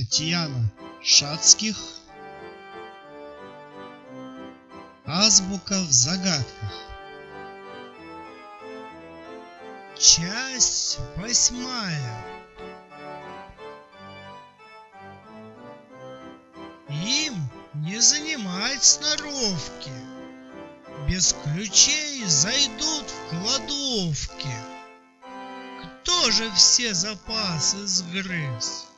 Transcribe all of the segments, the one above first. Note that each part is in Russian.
Татьяна Шацких. Азбука в загадках. Часть восьмая. Им не занимать сноровки. Без ключей зайдут в кладовки. Кто же все запасы сгрыз?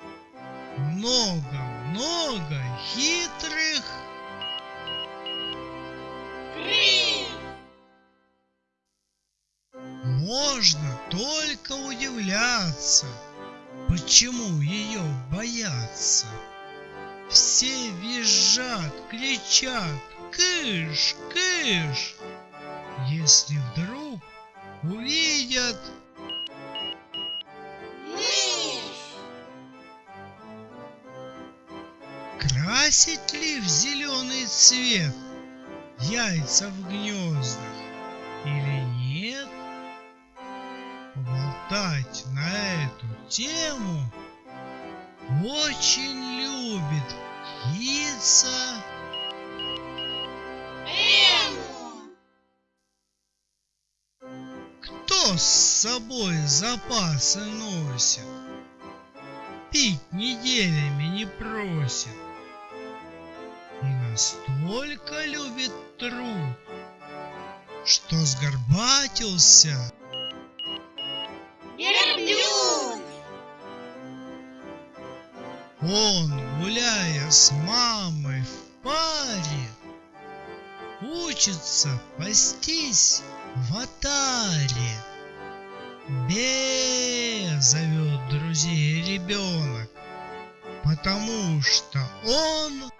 Много-много хитрых Можно только удивляться, почему ее боятся. Все визжат, кричат, кыш, кыш, если вдруг увидят Красить ли в зеленый цвет яйца в гнездах или нет? Болтать на эту тему очень любит птица. Кто с собой запасы носит? Пить неделями не просит настолько любит труд, что сгорбатился. Верблюд! Он, гуляя с мамой в паре, учится пастись в атаре. Бе зовет друзей ребенок, потому что он